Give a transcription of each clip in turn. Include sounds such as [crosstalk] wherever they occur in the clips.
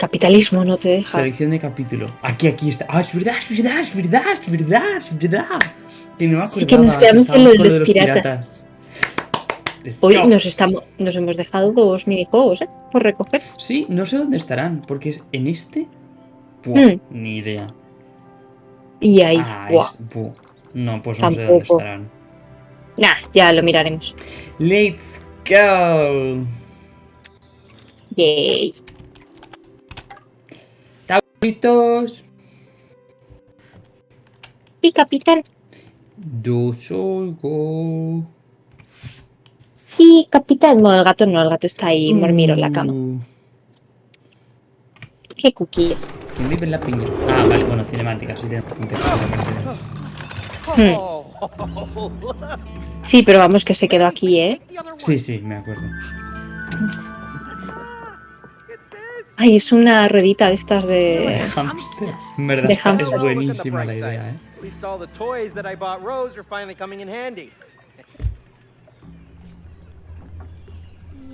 capitalismo no te deja. Selección de capítulo. Aquí, aquí está. Ah, es verdad, es verdad, es verdad, es verdad, es verdad. Que no Sí que nos quedamos en lo de estábamos los piratas. Hoy nos, estamos, nos hemos dejado dos minijuegos, ¿eh? Por recoger. Sí, no sé dónde estarán, porque es en este. Buah, Hmm. Ni idea. Y ahí, Ah, buah. es- buh. No, pues no sé dónde Tampoco. estarán. Nah, ya lo miraremos. Let's go. Yay. Tablitos. Y capitán. Yo soy go. Sí, capitán. Bueno, el gato no, el gato está ahí mormiro en la cama. ¿Qué cookies? ¿Quién vive en la piña? Ah, vale, bueno, cinemática, sí, tenemos contexto. Sí, pero vamos que se quedó aquí, ¿eh? Sí, sí, me acuerdo. Ay, es una ruedita de estas de... Hamster. En verdad, De está- es buenísima la idea, ¿eh? At least all the toys that I bought Rose are finally coming in handy.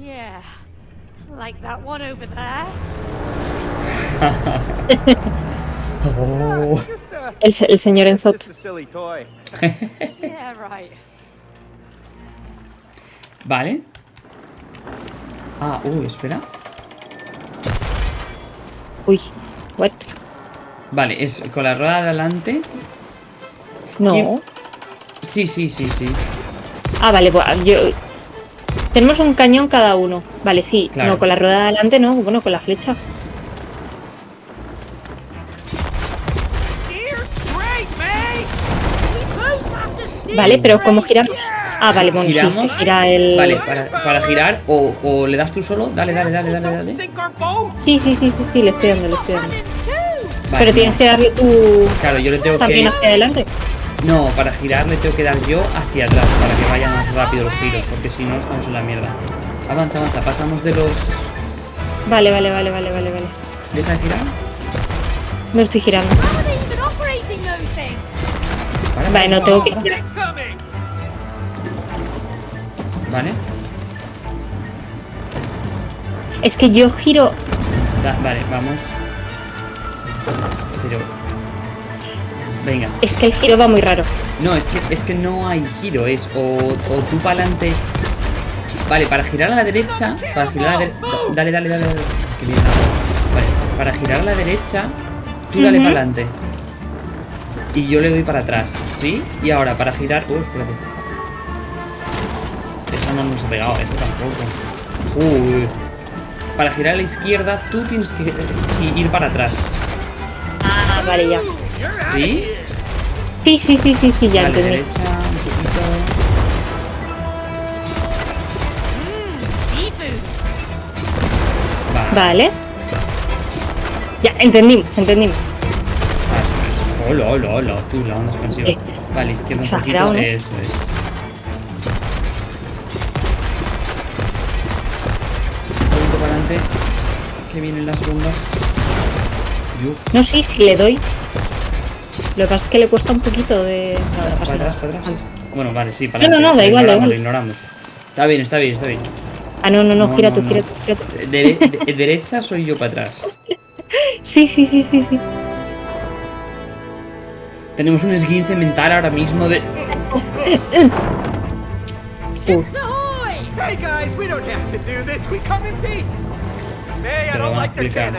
Yeah. Like that one over there. [laughs] Oh. Just, uh, El, se- el señor Enzot. [laughs] Vale. Ah, uy, espera. Uy, what? Vale, es con la rueda de adelante. No. ¿Quién? Sí, sí, sí, sí. Ah, vale, pues yo... Tenemos un cañón cada uno. Vale, sí. Claro. No, con la rueda de adelante no. Bueno, con la flecha. Vale, pero ¿cómo giramos? Ah, vale, bueno, sí, se gira el... Vale, para, para girar o, o le das tú solo. Dale, dale, dale, dale, dale. Sí, sí, sí, sí, sí, le estoy dando, le estoy dando. Vale, Pero no. tienes que darle tú Claro, yo le tengo también que... hacia adelante. No, para girar le tengo que dar yo hacia atrás para que vayan más rápido los giros, porque si no estamos en la mierda. Avanza, avanza, pasamos de los... Vale, vale, vale, vale, vale, vale. ¿Deja de girar? Me estoy girando. Vale, no tengo que girar. Vale, Es que yo giro... da- vale, vamos. Pero... Venga. Es que el giro va muy raro. No, es que, es que no hay giro, es o, o tú para adelante. Vale, para girar a la derecha. Para girar a la derecha. Dale, dale, dale, dale. Que bien. Vale, para girar a la derecha, tú dale para adelante. Y yo le doy para atrás, ¿sí? Y ahora para girar. Uh, espérate. No nos ha pegado, esa tampoco. Joder. Para girar a la izquierda, tú tienes que i- ir para atrás. Ah, vale, ya. ¿Sí? Sí, sí, sí, sí, sí, ya vale, entendí. derecha, un poquito. Seafood. Vale. Ya, entendimos, entendimos. Eso es. Hola, hola, hola. Tú, la onda expansiva. Eh, Vale, izquierda un poquito. ¿no? Eso es. Yo. No, sí, sí le doy. Lo que pasa es que le cuesta un poquito de... No, no Para atrás, para atrás. Bueno, vale, sí, para No, no, no, da Lo igual, da ignoramos, igual. Lo ignoramos. Está bien, está bien, está bien. Ah, no, no, no, No, gira no, tú, no. gira tú, gira tú. Dere- de- derecha soy yo para atrás. [laughs] Sí, sí, sí, sí, sí. Tenemos un esguince mental ahora mismo de. [laughs] Hey guys, we don't have to do this. We come in peace. Te lo van a explicar.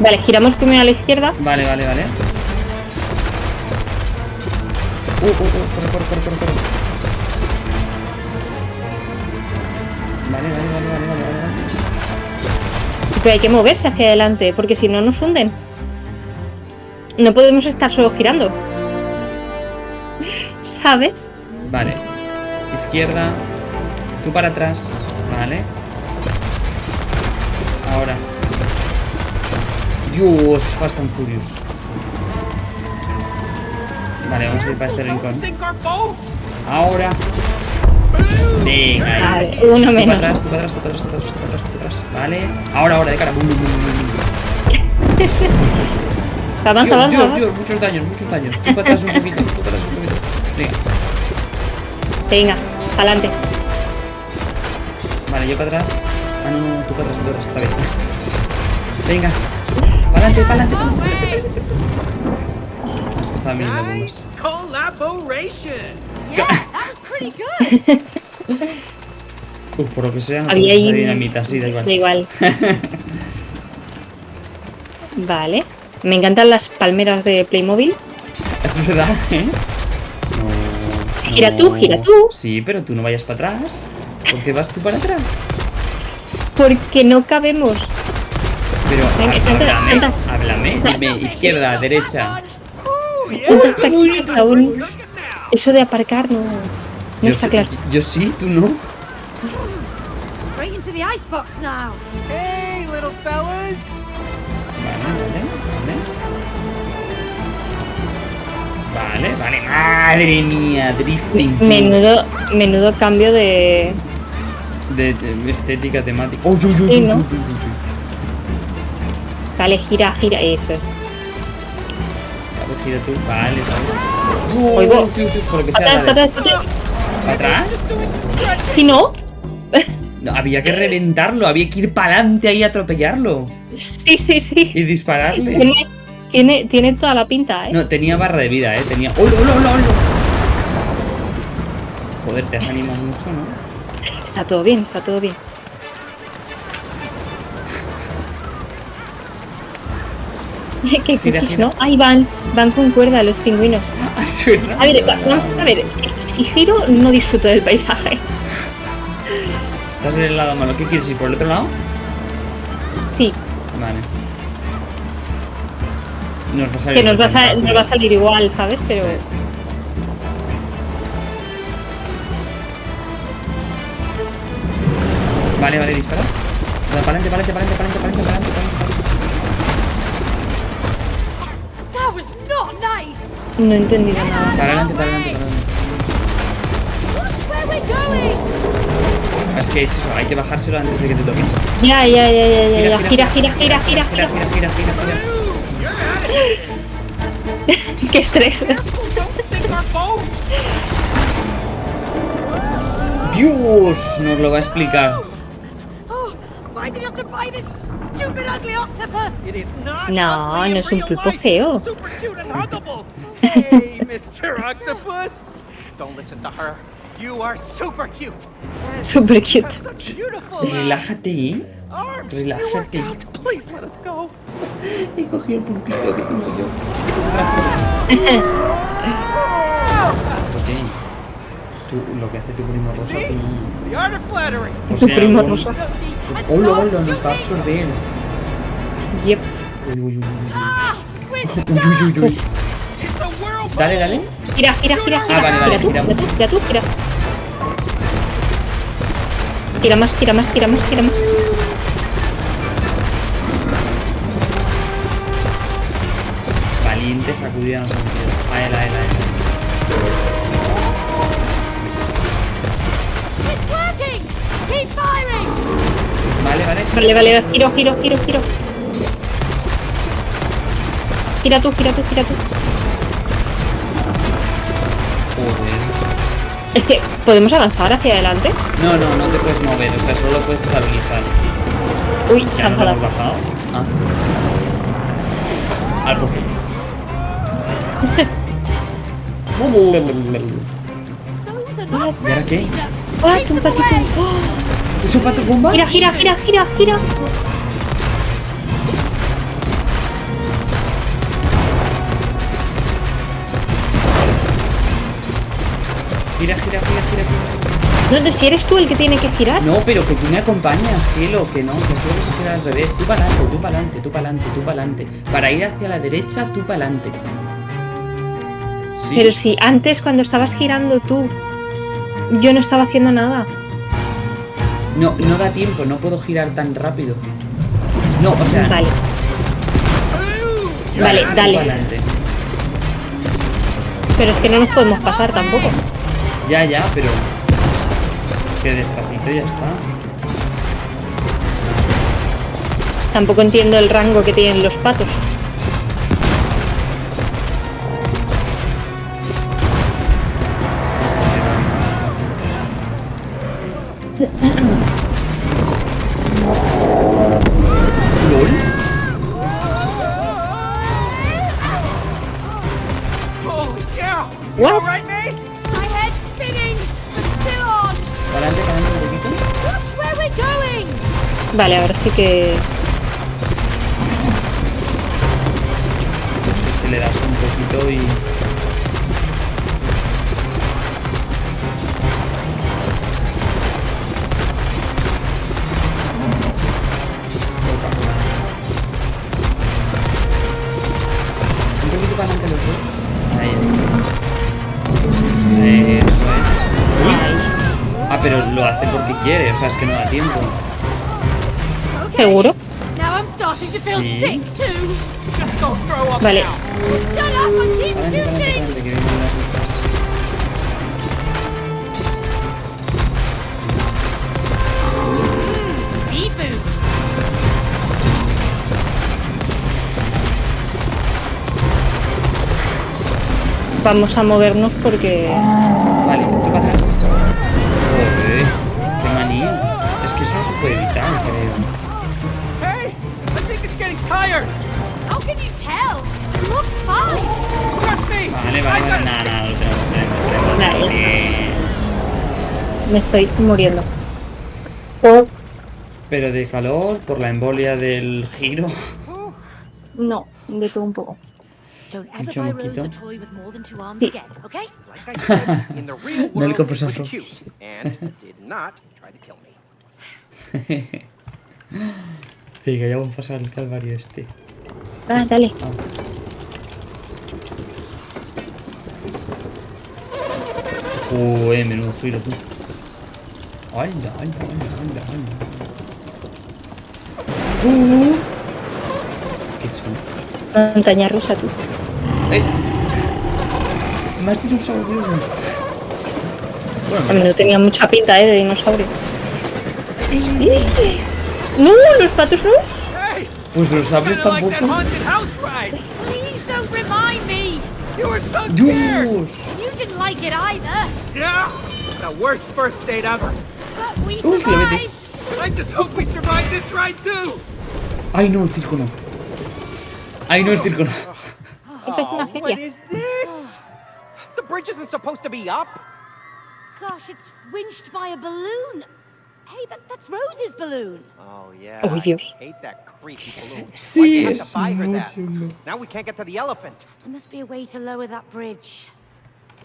Vale, giramos primero a la izquierda. Vale, vale, vale. Uh, uh, uh, corre, corre, corre, corre, corre. Vale, vale, vale, vale, vale, vale, vale. Pero hay que moverse hacia adelante, porque si no nos hunden. No podemos estar solo girando. [laughs] ¿Sabes? Vale. Izquierda. Tú para atrás. Vale. Ahora. Dios, Fast and Furious. Vale, vamos a ir para este rincón. Ahora. Venga, ahí. Vale, uno Tú para menos. atrás, tú para atrás, tú para atrás, tú para atrás, tú para atrás, tú para atrás. Vale. Ahora, ahora, de cara. Bum, bum, bum, bum, bum. [laughs] Avanza, Dios, avanza, Dios, avanza. Dios, muchos daños, muchos daños. Tú para atrás un poquito, tú para atrás un poquito. Venga. Venga, adelante. Vale, yo para atrás. Para atrás, está bien. Venga. Pa'lante, pa'lante. Es que estaba mirando algunos. Nice collaboration. Yeah, that was pretty good. Uf, [laughs] por lo que sea, no Había ahí. dinamita, sí, da igual. Da igual. [laughs] vale. Me encantan las palmeras de Playmobil. Es verdad, ¿eh? No, Gira no. tú, gira tú. Sí, pero tú no vayas para atrás. ¿Por qué vas tú para atrás? Porque no cabemos. Pero háblame, háblame. Dime izquierda, derecha. Tantas prácticas aún. Eso de aparcar no, no Yo está claro. Yo sí, tú no. Straight into the icebox now. Hey, little fellas. Vale, vale, vale. Vale, vale. Madre mía, drifting. Menudo, menudo cambio de. De, de estética temática. Sí, ¿no? uy, uy, uy. Vale, gira, gira. Eso es. Vale, gira tú. Vale, vale. Oigo. Tío, por lo que sea. Atrás, vale. atrás, atrás. ¿Para atrás? Si no. No, había que reventarlo, había que ir para adelante ahí a atropellarlo. Sí, sí, sí. Y dispararle. Tiene, tiene, tiene toda la pinta, ¿eh? No, tenía barra de vida, eh. Tenía. ¡Oh, no, no, no, no! Joder, te has animado mucho, ¿no? Está todo bien, está todo bien. [laughs] Qué cookies. ¿no? Ahí van, van con cuerda los pingüinos. [laughs] Ah. A ver, va- vamos a ver, si, si giro no disfruto del paisaje. Estás en el lado malo. ¿Qué quieres ir por el otro lado? Sí, Vale. Nos va a salir que nos va a, sa- espectacular. nos va a salir igual, ¿sabes? Pero Vale, vale, dispara. Para adelante, para adelante, para adelante, para adelante, para adelante, no he entendido nada. Para adelante, para adelante, para adelante. Es que es eso, hay que bajárselo antes de que te toque. Ya, ya, ya, ya, ya, ya. Gira, Gira, gira, gira, gira, Gira, gira. gira, gira, gira, gira. [laughs] Qué estrés. Dios, nos lo va a explicar. No, ugly no es un pulpo feo. Super cute and huggable. [laughs] Hey, Mr. Octopus. Don't listen to her. You are super cute. And Super have cute. such beautiful Relájate, ¿eh? relájate. You'll work out. Please let us go. He cogido el pulpito que tengo yo. [laughs] Tú, lo que hace tu primo rosa, tú... The art of flattery. Tu algo- rosa. Hola, hola, nos va a you absorber. Yep. Uy, uy, uy, uy, uy. Ah, Uy, uy, uy. Dale, dale. Gira, gira, gira, gira. Ah, vale, vale, gira tú, gira tú, gira. Gira más, gira más, gira más, gira más. Valiente sacudida ha Vale, vale. Vale, vale, giro, giro, giro, giro. Gira tú, gira tú, gira tú. Joder. Es que, ¿podemos avanzar hacia adelante? No, no, no te puedes mover, o sea, solo puedes estabilizar. Uy, se ¿Ya ha no bajado? Ah. Al [laughs] not ¿Y ahora qué? ¡Ah, them patito! ¡Oh! ¿Es un pato bomba? Gira, gira, gira, gira, gira. Gira, gira, gira, gira, gira. No, no, si eres tú el que tiene que girar. No, pero que tú me acompañas, cielo, que no, que solo se queda al revés. Tú para adelante, tú para adelante, tú para adelante, tú para adelante. Para ir hacia la derecha, tú para adelante. Sí. Pero si antes cuando estabas girando tú, yo no estaba haciendo nada. No, no da tiempo, no puedo girar tan rápido. No, o sea. Vale, vale, dale. adelante. Pero es que no nos podemos pasar tampoco. Ya, ya, pero. Que despacito ya está. Tampoco entiendo el rango que tienen los patos. Vale, ahora sí que... Es que le das un poquito y... Un poquito para adelante los dos. Ahí. Eso es. Uy. Ah, pero lo hace porque quiere, o sea, es que no da tiempo. ¿Seguro? Now I'm starting to feel Sí. Vale. Vamos a movernos porque... Vale, tú para atrás. Joder, qué manía. Es que eso no se puede evitar, creo. Vale, vale, vale, nada, nada, lo tenemos. Bien. Me estoy muriendo. Pero de calor, por la embolia del giro. No, de todo un poco. Don't ever ever buy buy Rose Rose a a toy with more than two arms Sí. again, okay? Like I said, in the real [laughs] No le world, compres it a was Rose. cute and did not try to kill me. [laughs] Venga, ya vamos a pasar el calvario este. Ah, dale. Joder, menudo giro tú. Anda, anda, anda, anda. Uh. ¿Qué son? Montaña rusa tú. ¡Eh! Más dinosaurios. Bueno, no tenía mucha pinta, ¿eh? De dinosaurio. ¡No! ¡Los patos no! Was there like that haunted house ride. Please don't remind me! You were so scared! You didn't like it either! Yeah! The worst first date ever! But we survived! I just hope we survive this ride too! I Ay, no, el circo no. Ay, no, It's circo no. Oh, what is this? The bridge isn't supposed to be up! Gosh, it's winched by a balloon! Hey, that, that's Rose's balloon. Oh yeah. Oh, Dios. I hate that creepy [laughs] balloon. Sí, Why'd you have to buy her that? chulo. Now we can't get to the elephant. There must be a way to lower that bridge.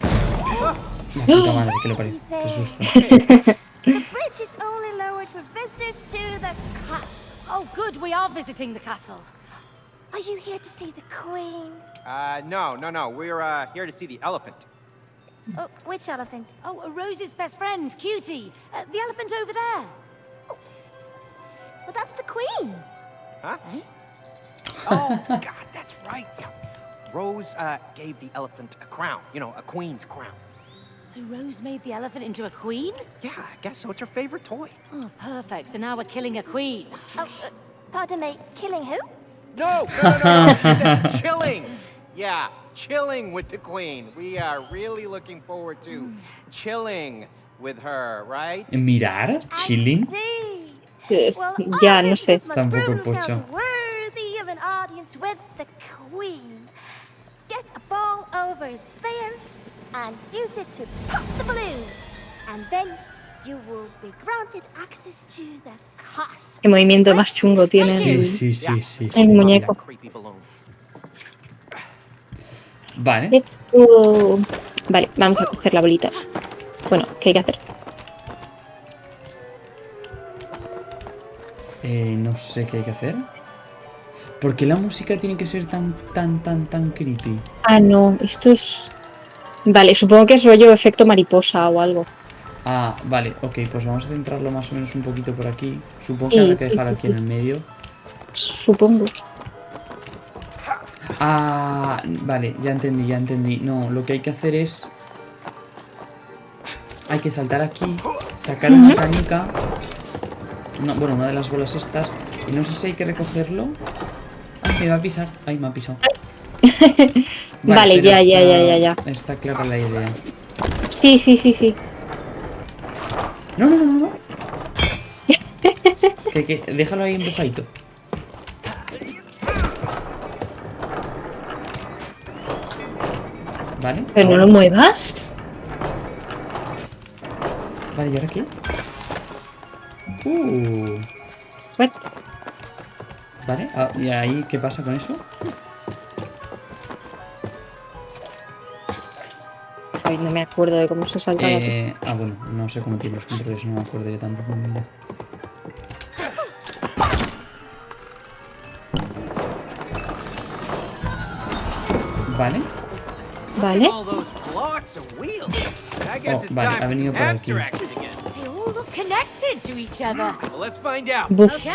[gasps] Puta [gasps] madre, que lo parece. Qué susto. [laughs] The bridge is only lowered for visitors to the castle. Oh, good, we are visiting the castle. Are you here to see the queen? Uh, no, no, no. We're uh, here to see the elephant. Oh, which elephant? Oh, Rose's best friend, Cutie. Uh, the elephant over there. Well, that's the queen. Huh? Eh? Oh, [laughs] God, that's right. Yeah. Rose uh, gave the elephant a crown. You know, a queen's crown. So Rose made the elephant into a queen? Yeah, I guess so. It's her favorite toy. Oh, perfect. So now we're killing a queen. Oh, uh, pardon me, killing who? No, no, no, no, no. She said [laughs] chilling. Yeah, chilling with the queen. We are really looking forward to chilling with her, right? Mirar, chilling. Well, Ya, no sé. Tampoco pocho. worthy of an audience with the queen. Get a ball over there and use it to pop the balloon. And then you will be granted access to the castle. Qué movimiento más chungo tiene. Sí, sí, sí. El muñeco. Vale. Let's go. Vale, vamos a coger la bolita. Bueno, ¿qué hay que hacer? Eh, no sé qué hay que hacer. ¿Por qué la música tiene que ser tan, tan, tan, tan creepy? Ah, no, esto es... Vale, supongo que es rollo efecto mariposa o algo. Ah, vale, ok, pues vamos a centrarlo más o menos un poquito por aquí. Supongo Sí, que habrá que sí, dejar sí, aquí sí. en el medio. Supongo. Ah, vale, ya entendí, ya entendí. No, lo que hay que hacer es... Hay que saltar aquí, sacar una canica. No, bueno, una de las bolas estas. Y no sé si hay que recogerlo. Ay, me va a pisar. Ay, me ha pisado. [laughs] Vale, ya, ya, ya, ya, ya. Está clara la idea. Sí, sí, sí, sí. No, no, no, no. no. [laughs] que, que, déjalo ahí empujadito. Vale. Pero no lo muevas. Vale, ¿y ahora qué? Uh. What? ¿Vale? Ah, ¿Y ahí qué pasa con eso? Ay, no me acuerdo de cómo se saltaba. Eh, ah, bueno, no sé cómo tiene los controles, no me acuerdo yo tampoco. en mi vida. Vale. Vale. Oh, vale, ha venido por aquí. Buf.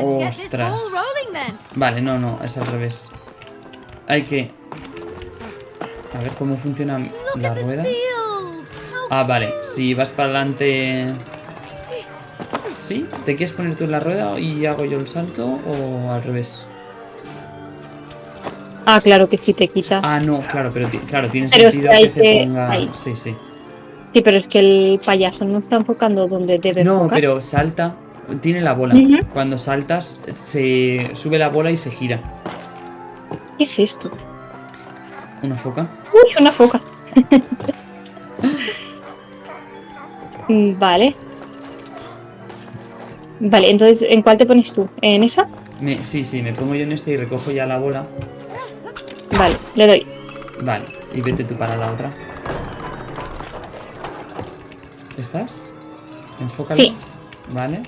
Ostras. Vale, no, no, es al revés. Hay que... A ver cómo funciona la rueda. Ah, vale. Si vas para adelante... ¿Sí? ¿Te quieres poner tú en la rueda y hago yo el salto o al revés? Ah, claro que sí te quitas. Ah, no, claro, pero claro, tiene Pero es sentido que hay que se que- ponga... ahí. Sí, sí. Sí, pero es que el payaso no está enfocando donde debe No, enfocar. pero salta, tiene la bola. Cuando saltas, se sube la bola y se gira. ¿Qué es esto? ¿Una foca? Uy, una foca. [laughs] Mm, vale. Vale, entonces, ¿en cuál te pones tú? ¿En esa? Me- sí, sí, me pongo yo en este y recojo ya la bola. Vale, le doy. Vale, y vete tú para la otra. ¿Estás? Enfócalo. Sí. Vale.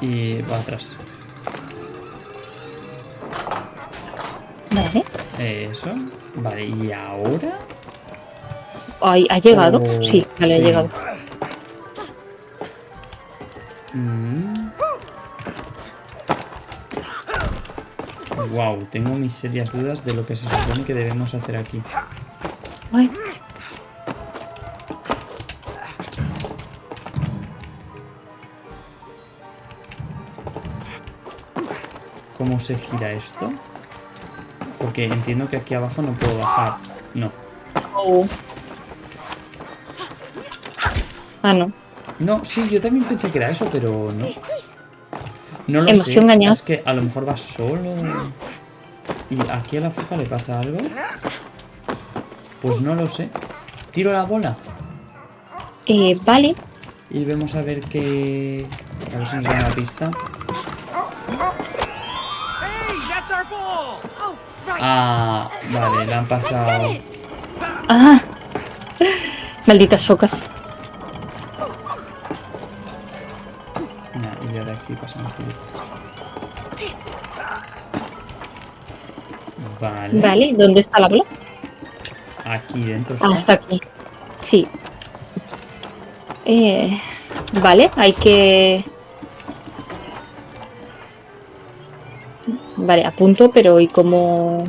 Y va atrás. Vale. Eso. Vale, y ahora. Ay, ¿Ha llegado? Oh, sí, vale, sí. ha llegado. Wow, tengo mis serias dudas de lo que se supone que debemos hacer aquí. What? ¿Cómo se gira esto? Porque entiendo que aquí abajo no puedo bajar. No. Oh. Ah, no. No, sí, yo también pensé que era eso, pero no. No lo sé. Es que a lo mejor va solo. ¿Y aquí a la foca le pasa algo? Pues no lo sé. Tiro la bola Eh, vale. y vemos a ver qué... A ver si nos da una pista. Oh. Ah, vale, la han pasado. Ah. [laughs] Malditas focas. Vale. ¿dónde está la bola? Aquí dentro. Ah, está. está aquí. Sí. Eh, vale, hay que... Vale, apunto, pero ¿y cómo...?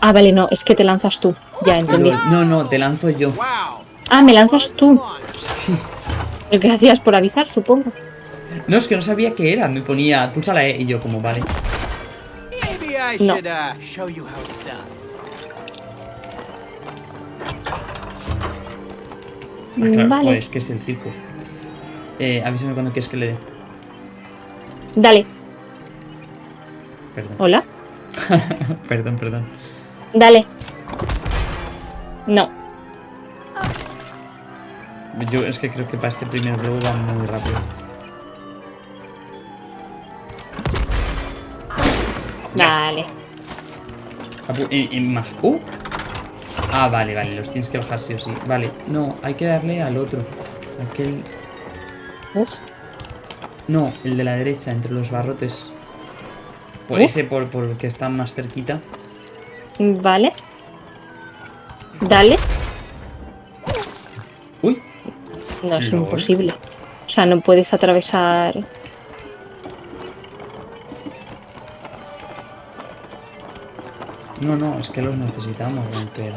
Ah, vale, no, es que te lanzas tú. Ya, entendí. Pero- no, no, te lanzo yo. Ah, me lanzas tú. Que hacías por avisar, supongo. No, es que no sabía qué era. Me ponía, pulsa la E y yo como, vale. No. uh. Ah, claro, Vale. joder, es que es el circo. Eh, avísame cuando quieres que le dé. Dale. Perdón. Hola. [laughs] perdón, perdón. Dale. No. Yo es que creo que para este primer juego va muy rápido. Vale. Apu- en- en más. ¡Uh! Ah, vale, vale, los tienes que bajar sí o sí. Vale, no, hay que darle al otro. Aquel. Uf. No, el de la derecha, entre los barrotes. Por Uf. ese por, por el que está más cerquita. Vale. Dale. ¡Uy! No, es imposible. O sea, no puedes atravesar. No, no, es que los necesitamos romper.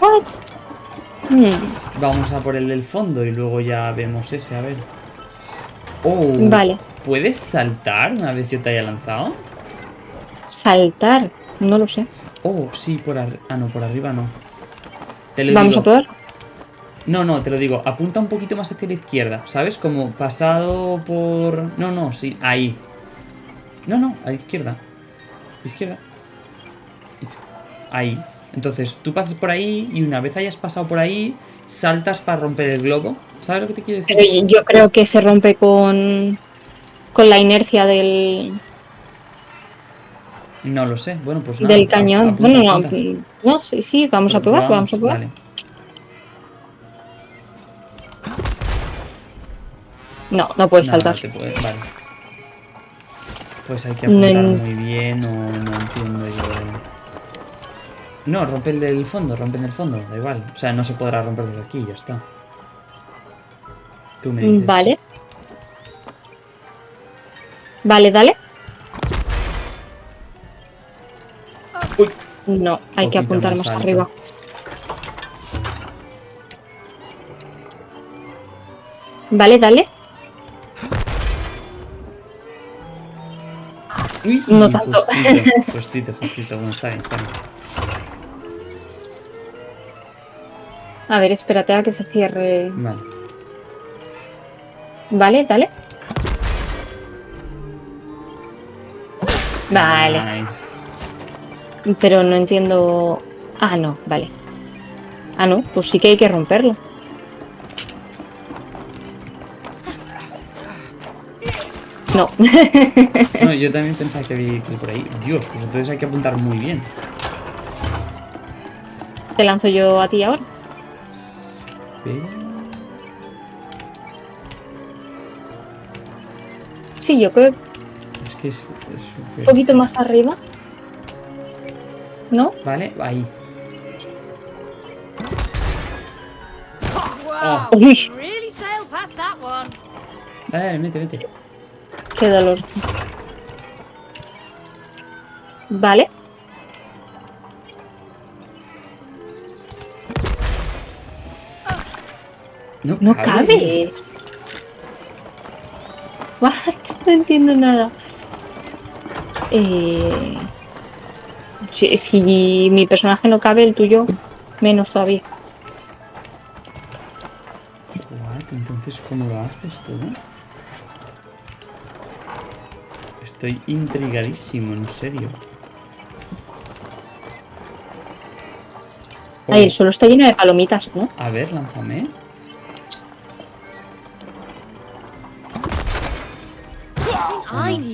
What? Hmm, Vamos a por el del fondo y luego ya vemos ese, a ver. Oh, Vale. ¿Puedes saltar una vez yo te haya lanzado? Saltar. No lo sé. Oh, sí, por arriba. Ah, no, por arriba no. Te lo Vamos digo. a probar. No, no, te lo digo. Apunta un poquito más hacia la izquierda, ¿sabes? Como pasado por... No, no, sí, ahí. No, no, a la izquierda. Izquierda. Ahí. Entonces, tú pasas por ahí y una vez hayas pasado por ahí, saltas para romper el globo. ¿Sabes lo que te quiero decir? Pero yo creo que se rompe con, con la inercia del, No lo sé. Bueno, pues nada. del cañón. bueno, no, no, sí, sí, vamos a probar, vamos a probar. Vale. No, no puedes No, saltar. te Vale. Pues hay que No apuntar muy bien o no entiendo yo. No, rompe el del fondo, rompe el del fondo, da igual. O sea, no se podrá romper desde aquí, ya está. Tú me dices. Vale. Vale, dale. Uy. No, hay que apuntar más arriba. Vale, dale. Uy, No tanto. Justito, justito, justito. Bueno, está bien, está bien. A ver, espérate a que se cierre. Vale. Vale, dale. Vale, Nice. pero no entiendo. Ah, no, vale. Ah, no, pues sí que hay que romperlo. No. [laughs] No, yo también pensaba que había que ir por ahí. Dios, pues entonces hay que apuntar muy bien. Te lanzo yo a ti ahora. Pero- Sí, yo creo Es que es. es un poquito más arriba. ¿No? Vale, ahí. Wow. Uy, Really sailed past that one. Dale, dale, mete, mete. qué dolor. Vale. No, No cabes. What? [laughs] No entiendo nada. Eh, si, si mi personaje no cabe, el tuyo menos todavía. What? Entonces, ¿cómo lo haces tú? Estoy intrigadísimo, en serio. Oh, Ay, el suelo está lleno de palomitas, ¿no? A ver, lánzame.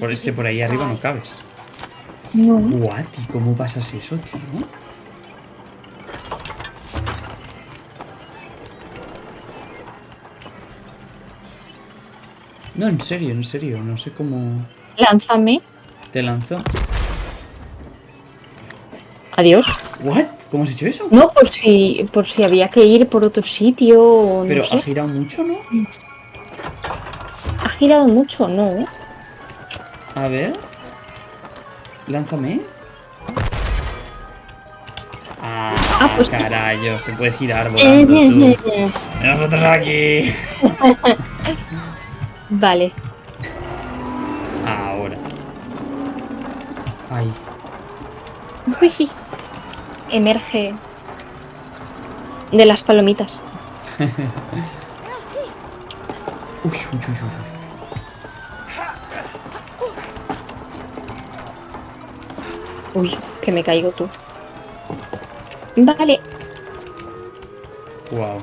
Por es que por ahí arriba no cabes. No. What? ¿Y cómo pasas eso, tío? No, en serio, en serio, no sé cómo Lánzame. te lanzó. Adiós. ¿What? ¿Cómo has hecho eso? No, por si, por si había que ir por otro sitio o no Pero sé. ha girado mucho, ¿no? Ha girado mucho, ¿no? A ver. Lánzame. Ah, Ah, pues- carayo, se puede girar volando tú. Eh, Nosotros aquí. [laughs] Vale. Ahora. Ay. Uy. Emerge de las palomitas. [laughs] Uy, uy, uy, uy, uy. Que me caigo tú. Vale. Wow.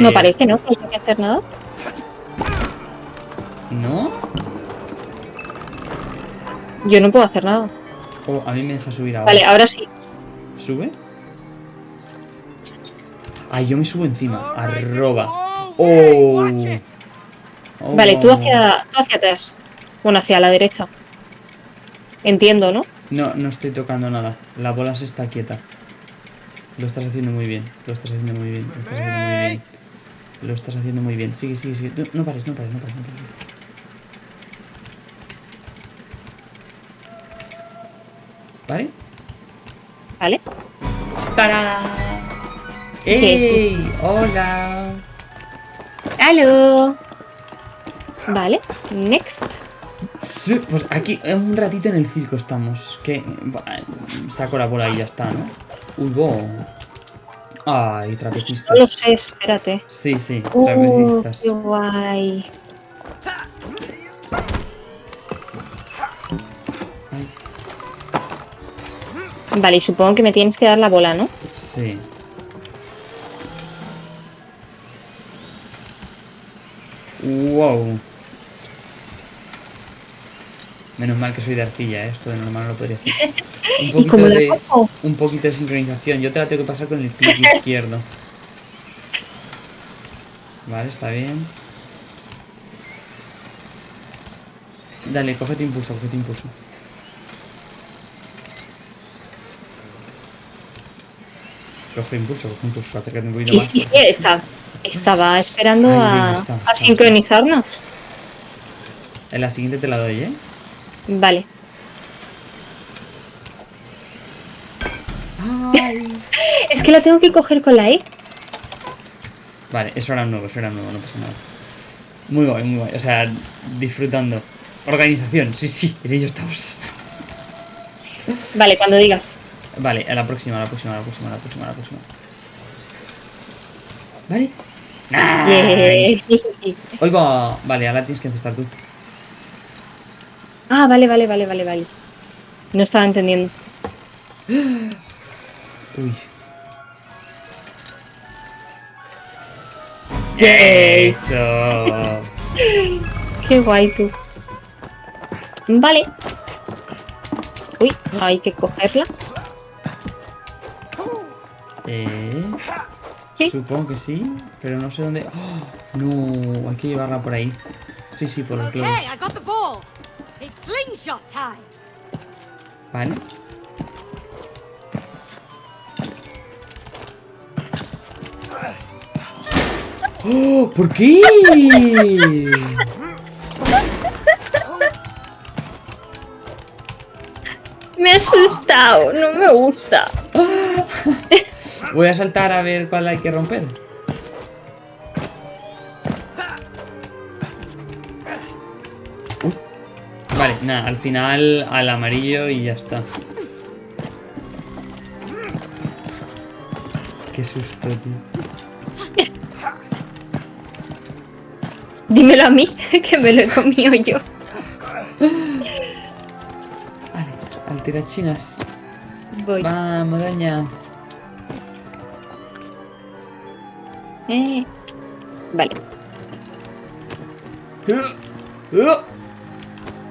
No Eh, parece, ¿no? Que haya que hacer nada. ¿No? Yo no puedo hacer nada. Oh, a mí me deja subir ahora. Vale, ahora sí. ¿Sube? Ay, yo me subo encima. Arroba. Oh. Oh. Vale, tú hacia, tú hacia atrás. Bueno, hacia la derecha. Entiendo, ¿no? No, no estoy tocando nada. La bola se está quieta. Lo estás haciendo muy bien. Lo estás haciendo muy bien. Lo estás haciendo muy bien. Lo estás haciendo muy bien. Sigue, sigue, sigue. No, no pares, no pares, no pares, no pares. ¿Vale? Vale. ¡Tarán! Sí, ¡Ey! ¡Hola! ¡Halo! Vale. Next. Sí, pues aquí eh, un ratito en el circo estamos. Que saco la bola y ya está, ¿no? Uy, bo. Ay, trapecistas. No lo sé, espérate. Sí, sí, Uh, trapecistas. qué guay. Ay. Vale, y supongo que me tienes que dar la bola, ¿no? Sí. Mal que soy de arcilla, ¿eh? esto de normal no lo podría hacer. [laughs] Un ¿Y poquito de, un poquito de sincronización. Yo te la tengo que pasar con el clic [laughs] izquierdo. Vale, está bien. Dale, cógete impulso, cógete impulso. Coge impulso, coge impulso, acércate un poquito Sí, más. sí, sí, está- estaba esperando Ahí, a, está, a está. sincronizarnos. En la siguiente te la doy, ¿eh? Vale. Es que la tengo que coger con la E. Vale, eso era nuevo, eso era nuevo, no pasa nada. Muy guay, muy guay. O sea, disfrutando. Organización, sí, sí, en ello estamos. Vale, cuando digas. Vale, a la próxima, a la próxima, a la próxima, a la próxima, a la próxima. Vale. Nice. Yay. Hoy va. Vale, ahora tienes que encestar tú. Ah, vale, vale, vale, vale, vale. No estaba entendiendo. Uy. Eso. Qué guay tú. Vale. Uy, hay que cogerla. Eh, Sí. supongo que sí, pero no sé dónde. ¡Oh! no, hay que llevarla por ahí. Sí, sí, por los Okay, globos. Vale. ¡Oh! ¿Por qué? Me ha asustado, no me gusta. [laughs] Voy a saltar a ver cuál hay que romper. Nada, al final al amarillo y ya está. Qué susto, tío. Dímelo a mí, [laughs] que me lo he comido yo. Vale, al tirachinas. Voy. Vamos, doña. Eh. Vale.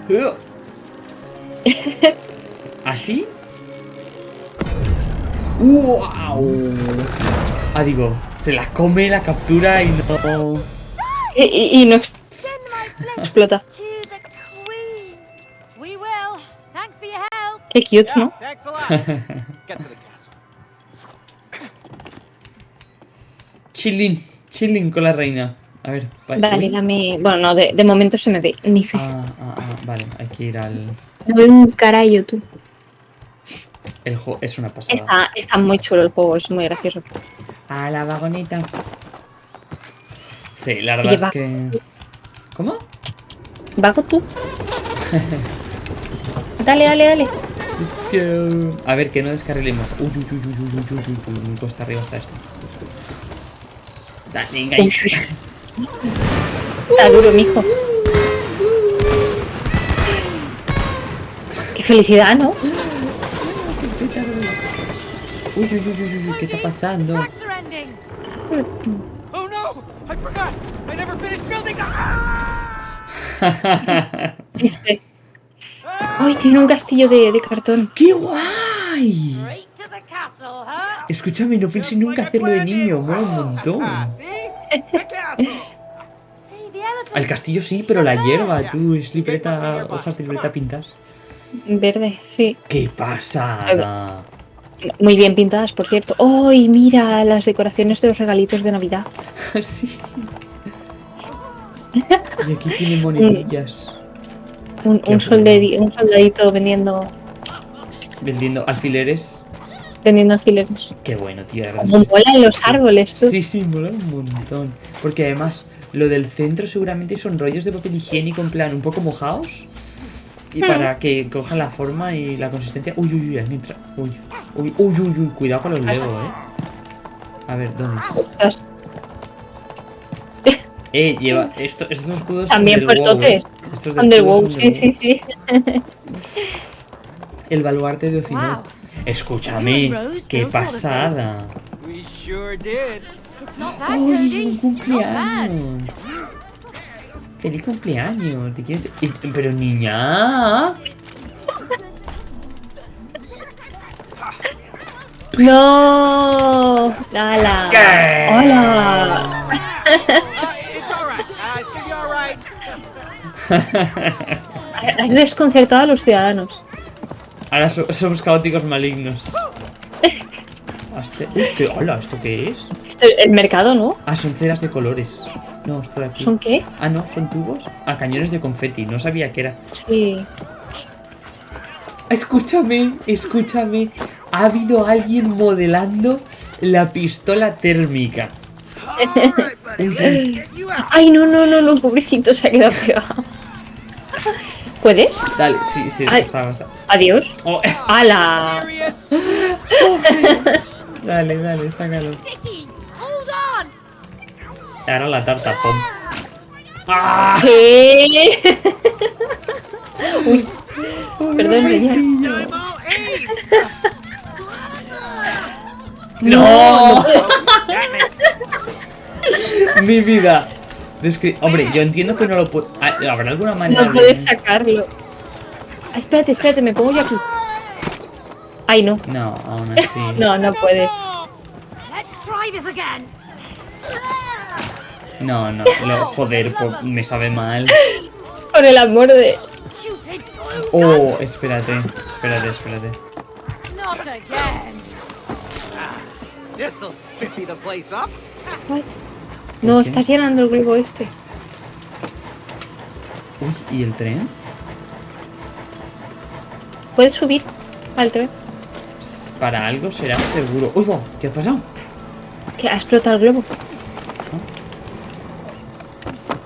[laughs] ¿Así? ¡Wow! Ah, digo, se la come la captura y no. Y, y- y explota. Qué cute, ¿no? [laughs] Chilling, chilling con la reina. A ver, va- Vale, uy. dame. Bueno, no, de, de momento se me ve. Ni sé. Ah, ah, ah, vale, hay que ir al. Me veo un carayo tú. El juego es una pasada. Está, está muy chulo el juego, es muy gracioso. A la vagoneta. Sí, la verdad es que. ¿Cómo? Vago tú. dale, dale, dale. Let's go. A ver, que no descarrilemos. Uy, uy, uy, uy, uy, uy, uy, uy, muy cuesta arriba está esto. Dale, venga ahí. Uy, uy, uy. Está duro, mijo. Qué felicidad, ¿no? Uy, uy, uy, uy, uy, ¿qué está pasando? Oh no! I forgot! I never finished building the. Ah! [laughs] Dice, Ay, tiene un castillo de, de cartón. ¡Qué guay! Escúchame, no pensé nunca hacerlo de niño, mola un montón. Al castillo sí, pero la hierba, tú, es libreta, hojas de libreta pintadas. Verde, sí. ¡Qué pasada! Muy bien pintadas, por cierto. ¡Ay, mira las decoraciones de los regalitos de Navidad! [laughs] sí. Y aquí tiene monedillas. Un, un soldadito vendiendo, Vendiendo alfileres. Vendiendo alfileres. Qué bueno, tío. Como que molan los árboles, tú. Sí, sí, mola un montón. Porque además, lo del centro seguramente son rollos de papel higiénico en plan un poco mojados. Y para que cojan la forma y la consistencia. Uy, uy, uy, entra. Uy, uy, uy, uy, uy, cuidado con los Lego, eh. A ver, ¿dónde es? [laughs] Eh, lleva. Esto, estos escudos. También son del WoW, eh. Estos del WoW, sí, sí, sí. El baluarte de Ocinot. Wow. Escúchame, qué pasada. We sure did. It's not bad, ¡Ay, Cody. un cumpleaños! ¡Feliz cumpleaños! ¿Te quieres...? Pero niña... ¡No! ¡Hala! ¿Qué? ¡Hola! Right. Has desconcertado a los ciudadanos. Ahora so- somos caóticos malignos. ¿qué? Hola, ¿esto qué es? Esto- el mercado, ¿no? Ah, son ceras de colores. No, esto de aquí. ¿Son qué? Ah, no, son tubos. Ah, cañones de confeti. No sabía que era. Sí. Escúchame, escúchame. Ha habido alguien modelando la pistola térmica. [laughs] Ay, no, no, no, no, pobrecito, se ha quedado pegado. ¿Puedes? Dale, sí, sí, Ay. está, está. Adiós. Oh, ¡Hala! [laughs] Dale, dale, sácalo. Ahora la tarta, pom. ¡Ah! [laughs] Uy. Perdón. ¡No! Sense. [laughs] Mi vida. Descri- Hombre, yo entiendo que no lo puedo. Ah, ¿Habrá alguna manera No de- puedes sacarlo. Ah, espérate, espérate, me pongo yo aquí. Ay, no. No, aún [laughs] así. No, no puedes. Let's try this again. No, no. Lo, joder, me sabe mal. Por el amor de. Oh, espérate, espérate, espérate. Not again. This'll spiffy the place up. What? No, estás llenando el globo este. Uy, ¿y el tren? ¿Puedes subir al tren? Para algo será seguro. Uy, wow, ¿qué ha pasado? Que ha explotado el globo.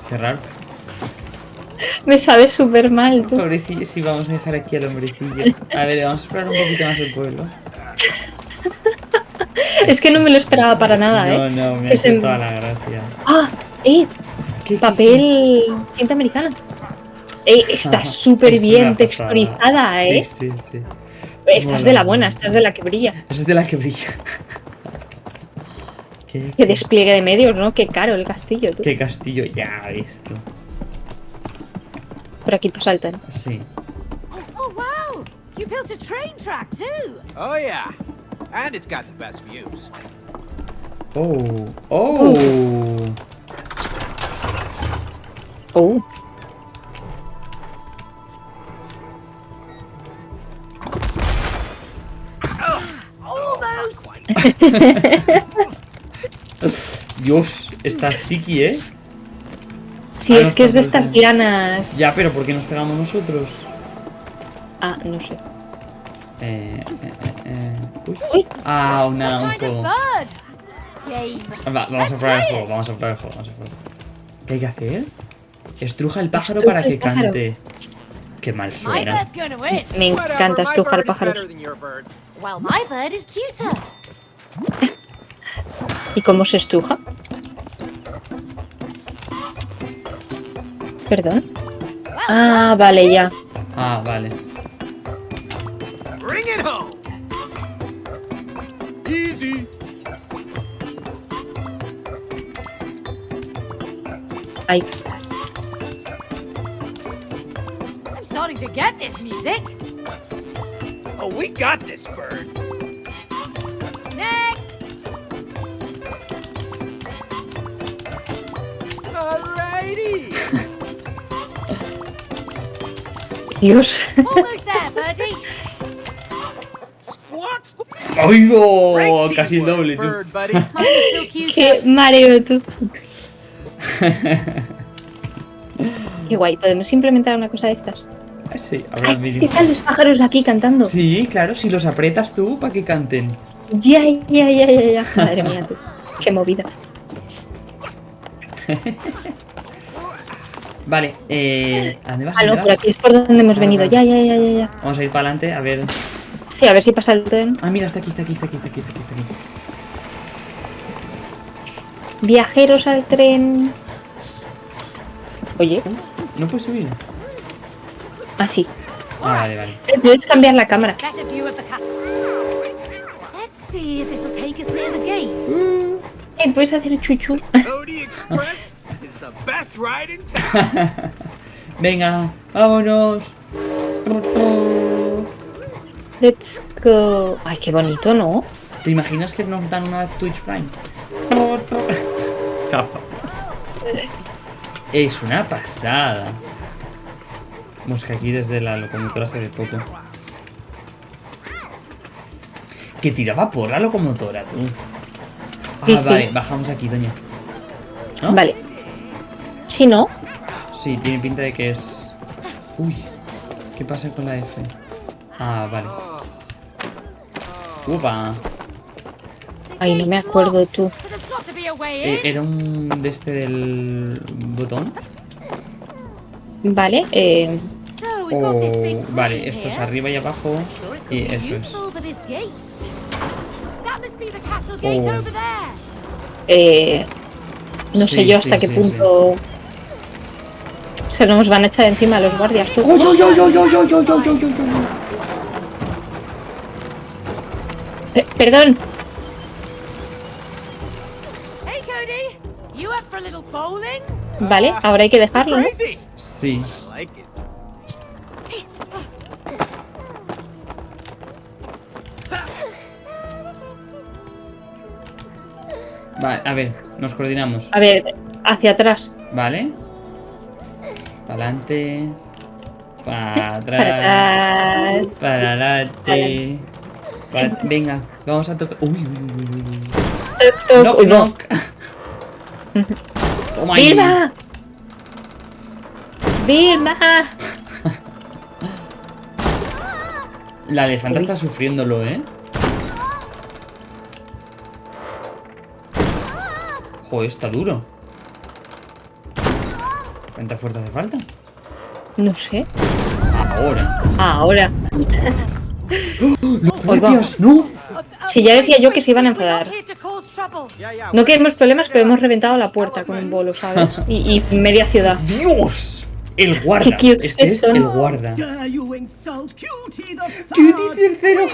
Qué raro. Me sabe súper mal, tú. Pobrecillo, sí, vamos a dejar aquí al hombrecillo. [laughs] A ver, vamos a explorar un poquito más el pueblo. [laughs] Es que no me lo esperaba para nada, No, ¿eh? no, me Que hace toda la gracia. ¡Ah! ¡Eh! ¿Qué- qué- Papel. Cinta americana. Eh, está [laughs] súper es bien texturizada, ¿eh? Sí, sí, sí. Estás Mola. de la buena, estás de la que brilla. Eso es de la que brilla. [laughs] ¿Qué, Qué despliegue de medios, ¿no? Qué caro el castillo, tú. qué castillo ya esto. Por aquí el tren. Sí. Oh wow! You built a train track too. Oh yeah. And it's got the best views. Oh, oh. Oh. Almost. [laughs] Dios, está sticky, ¿eh? Sí, Ah, es no, que es de estas lianas. Ya, pero ¿por qué nos pegamos nosotros? Ah, no sé. Eh, eh, eh, eh. Uy. Uy. Ah, una, un. Va- vamos a probar el juego, vamos a probar el juego, vamos a probar. ¿Qué hay que hacer? Estruja el pájaro Estruja para el que pájaro. cante. Qué mal suena. Me encanta estrujar is cuter. ¿Y cómo se estruja? ¿Perdón? Ah, vale, ya. Ah, vale. Ay, I'm starting to get this music. Oh, we got this bird. Next. Alrighty. [laughs] Dios. Almost there, birdie. Squawk, squawk. ¡Oigo! Casi el doble, tú. bird buddy. Mine is still [laughs] cuter. Qué mareo tú. [laughs] Qué guay. ¿Podemos implementar una cosa de estas? Sí, Ay, es que están los pájaros aquí cantando. Sí, claro, si los aprietas tú para que canten. Ya, ya, ya, ya, ya. Madre mía, tú. Qué movida. [laughs] Vale, eh. ¿A dónde vas? Ah, ¿A no, por aquí es por donde hemos Ah, venido. vale. Ya, ya, ya, ya, ya. Vamos a ir para adelante, a ver. Sí, a ver si pasa el tren. Ah, mira, está aquí, está aquí, está aquí, está aquí, está aquí, está aquí. Viajeros al tren. Oye. No puedes subir. Ah, sí. Ah, vale, vale. Eh, puedes cambiar la cámara. Mm. Eh, puedes hacer chuchu. [laughs] Venga, vámonos. Let's go. Ay, qué bonito, ¿no? ¿Te imaginas que nos dan una Twitch Prime? Cafa. [laughs] Es una pasada. Vamos que aquí desde la locomotora se ve poco. Que tiraba por la locomotora, tú. Ah, Sí, sí. vale, bajamos aquí, doña. ¿No? Vale. Si no, Sí, tiene pinta de que es... Uy, ¿qué pasa con la F? Ah, vale. Upa. ay, no me acuerdo tú era un de este del botón. Vale, eh... Vale, esto es arriba y abajo. Y eso es. Oh. Eh, no sé yo hasta qué punto se nos van a echar encima los guardias. ¿Tú? Perdón, vale, ahora hay que dejarlo, ¿no? Crazy. Sí. Vale, a ver, nos coordinamos. A ver, hacia atrás. Vale. Para adelante. Para atrás. Para atrás. Para adelante. Venga, vamos a tocar. Uy, uy, uy, uy. Knock, Uy, no. knock. Toma ahí. ¡Vilma! ¡Vilma! La elefanta está sufriéndolo, ¿eh? Joder, está duro. ¿Cuánta fuerza hace falta? No sé. Ahora. Ahora. ¡Los [gasps] guardias! ¡No! Si ya decía yo que se iban a enfadar. No queremos problemas, pero hemos reventado la puerta con un bolo, ¿sabes? [laughs] Y, y media ciudad. ¡Dios! El [laughs] guarda. Qué cute Este es son. el guarda. dare you insult Cutie tercero.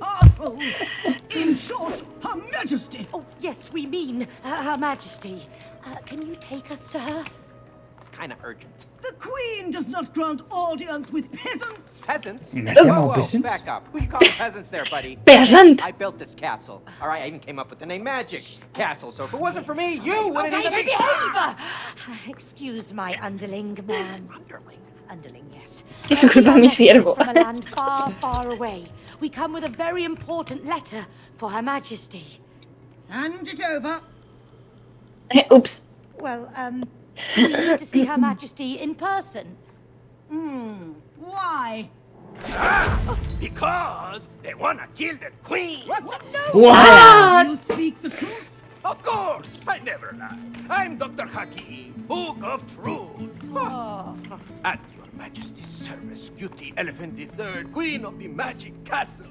[laughs] In short, her majesty. Oh, yes, we mean uh, Her Majesty. Uh, can you take us to her? It's kind of urgent. The queen does not grant audience with peasants. Peasants? ¿Me has Whoa, whoa, peasant? back up. Who you calling peasants there, buddy? [laughs] Peasant. I built this castle. All right, I even came up with the name Magic Castle. So if it wasn't for me, you wouldn't Okay, even hey, be behave! [sighs] Excuse my underling, man. underling. Underling, yes. Disculpa, we are mi siervo. From a land far, far away. We come with a very important letter for Her Majesty. Hand it over. Ups. Well, um, we [laughs] need to see Her Majesty in person. Hmm, Why? Ah, Because they wanna kill the queen. ¡Guau! You speak the truth. Of course, I never lie. I'm Dr. Hakim, Book of Truth. At your majesty's service, Cutie Elephant III, Queen of the Magic Castle.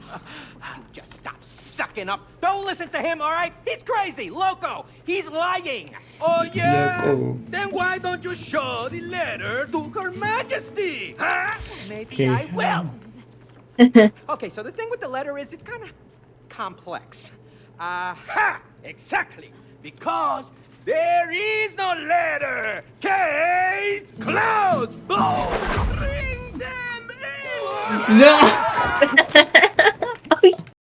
You just stop sucking up. Don't listen to him, all right? He's crazy, loco. He's lying. Oh yeah? Loco. Then why don't you show the letter to Her Majesty? Huh? Maybe Okay. I will. [laughs] okay, so the thing with the letter is it's kind of complex. Uh, Ha! Exactly. Because there is no letter! Case closed! Boom! Bring them in! No! [laughs] [laughs] Oh,